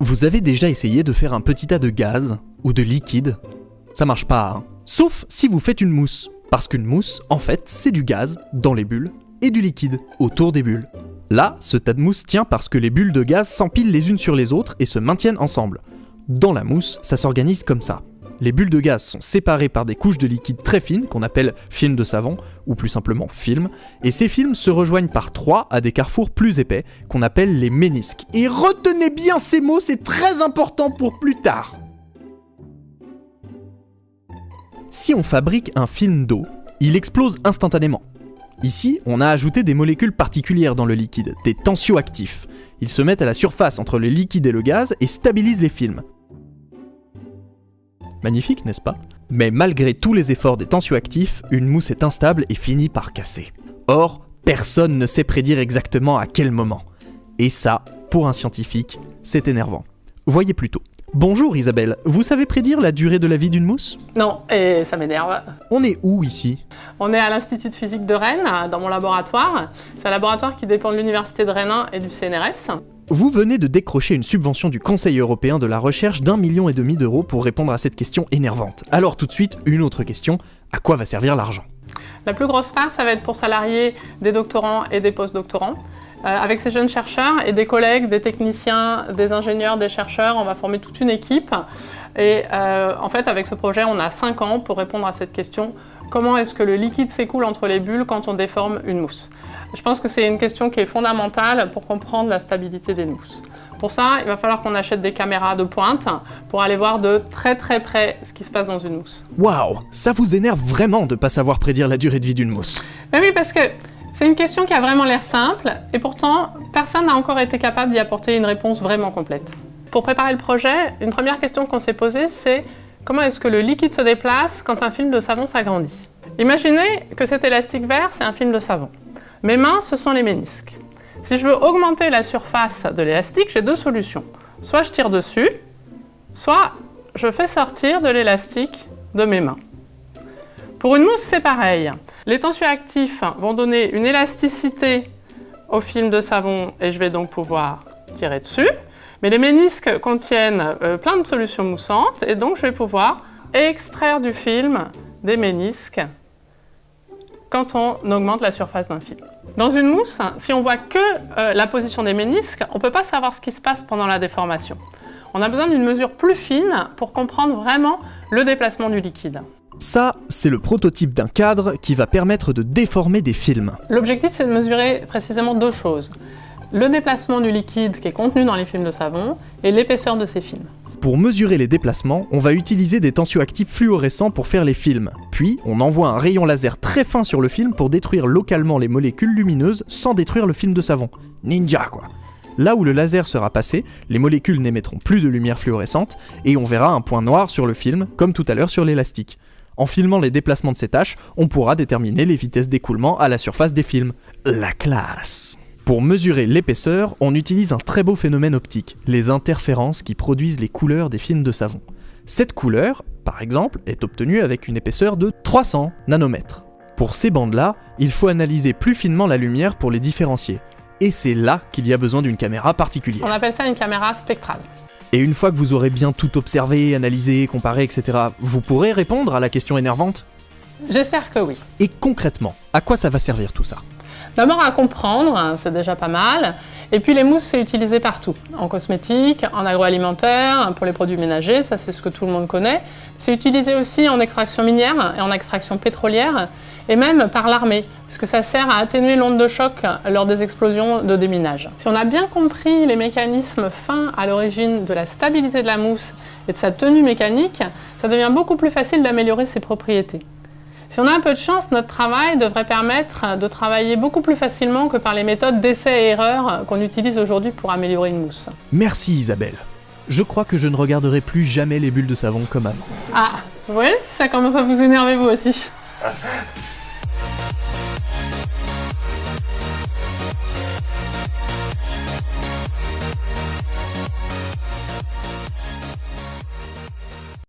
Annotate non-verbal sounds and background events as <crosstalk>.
Vous avez déjà essayé de faire un petit tas de gaz ou de liquide? Ça marche pas, hein. Sauf si vous faites une mousse. Parce qu'une mousse, en fait, c'est du gaz dans les bulles et du liquide autour des bulles. Là, ce tas de mousse tient parce que les bulles de gaz s'empilent les unes sur les autres et se maintiennent ensemble. Dans la mousse, ça s'organise comme ça. Les bulles de gaz sont séparées par des couches de liquide très fines qu'on appelle film de savon, ou plus simplement film, et ces films se rejoignent par trois à des carrefours plus épais qu'on appelle les ménisques. Et retenez bien ces mots, c'est très important pour plus tard. Si on fabrique un film d'eau, il explose instantanément. Ici, on a ajouté des molécules particulières dans le liquide, des tensioactifs. Ils se mettent à la surface entre le liquide et le gaz et stabilisent les films. Magnifique, n'est-ce pas? Mais malgré tous les efforts des tensioactifs, une mousse est instable et finit par casser. Or, personne ne sait prédire exactement à quel moment. Et ça, pour un scientifique, c'est énervant. Voyez plutôt. Bonjour Isabelle, vous savez prédire la durée de la vie d'une mousse? Non, et ça m'énerve. On est où ici? On est à l'Institut de physique de Rennes, dans mon laboratoire. C'est un laboratoire qui dépend de l'Université de Rennes 1 et du CNRS. Vous venez de décrocher une subvention du Conseil européen de la recherche d'un million et demi d'euros pour répondre à cette question énervante. Alors tout de suite, une autre question, à quoi va servir l'argent? La plus grosse part, ça va être pour salarier des doctorants et des postdoctorants. Euh, avec ces jeunes chercheurs et des collègues, des techniciens, des ingénieurs, des chercheurs, on va former toute une équipe. Et euh, en fait, avec ce projet, on a 5 ans pour répondre à cette question. Comment est-ce que le liquide s'écoule entre les bulles quand on déforme une mousse? Je pense que c'est une question qui est fondamentale pour comprendre la stabilité des mousses. Pour ça, il va falloir qu'on achète des caméras de pointe pour aller voir de très très près ce qui se passe dans une mousse. Waouh Ça vous énerve vraiment de pas savoir prédire la durée de vie d'une mousse? Ben oui, parce que c'est une question qui a vraiment l'air simple, et pourtant, personne n'a encore été capable d'y apporter une réponse vraiment complète. Pour préparer le projet, une première question qu'on s'est posée, c'est comment est-ce que le liquide se déplace quand un film de savon s'agrandit? Imaginez que cet élastique vert, c'est un film de savon. Mes mains, ce sont les ménisques. Si je veux augmenter la surface de l'élastique, j'ai deux solutions. Soit je tire dessus, soit je fais sortir de l'élastique de mes mains. Pour une mousse, c'est pareil. Les tensioactifs vont donner une élasticité au film de savon et je vais donc pouvoir tirer dessus. Mais les ménisques contiennent euh, plein de solutions moussantes et donc je vais pouvoir extraire du film des ménisques quand on augmente la surface d'un film. Dans une mousse, si on voit que euh, la position des ménisques, on ne peut pas savoir ce qui se passe pendant la déformation. On a besoin d'une mesure plus fine pour comprendre vraiment le déplacement du liquide. Ça, c'est le prototype d'un cadre qui va permettre de déformer des films. L'objectif, c'est de mesurer précisément deux choses. Le déplacement du liquide qui est contenu dans les films de savon et l'épaisseur de ces films. Pour mesurer les déplacements, on va utiliser des tensioactifs fluorescents pour faire les films. Puis, on envoie un rayon laser très fin sur le film pour détruire localement les molécules lumineuses sans détruire le film de savon. Ninja, quoi Là où le laser sera passé, les molécules n'émettront plus de lumière fluorescente et on verra un point noir sur le film, comme tout à l'heure sur l'élastique. En filmant les déplacements de ces tâches, on pourra déterminer les vitesses d'écoulement à la surface des films. La classe Pour mesurer l'épaisseur, on utilise un très beau phénomène optique, les interférences qui produisent les couleurs des films de savon. Cette couleur, par exemple, est obtenue avec une épaisseur de 300 nanomètres. Pour ces bandes-là, il faut analyser plus finement la lumière pour les différencier. Et c'est là qu'il y a besoin d'une caméra particulière. On appelle ça une caméra spectrale. Et une fois que vous aurez bien tout observé, analysé, comparé, etc., vous pourrez répondre à la question énervante J'espère que oui. Et concrètement, à quoi ça va servir tout ça? D'abord à comprendre, hein, c'est déjà pas mal. Et puis les mousses, c'est utilisé partout. En cosmétique, en agroalimentaire, pour les produits ménagers, ça c'est ce que tout le monde connaît. C'est utilisé aussi en extraction minière et en extraction pétrolière et même par l'armée, parce que ça sert à atténuer l'onde de choc lors des explosions de déminage. Si on a bien compris les mécanismes fins à l'origine de la stabilité de la mousse et de sa tenue mécanique, ça devient beaucoup plus facile d'améliorer ses propriétés. Si on a un peu de chance, notre travail devrait permettre de travailler beaucoup plus facilement que par les méthodes d'essai et erreur qu'on utilise aujourd'hui pour améliorer une mousse. Merci Isabelle. Je crois que je ne regarderai plus jamais les bulles de savon comme avant. Ah, vous voyez, ça commence à vous énerver vous aussi. <laughs>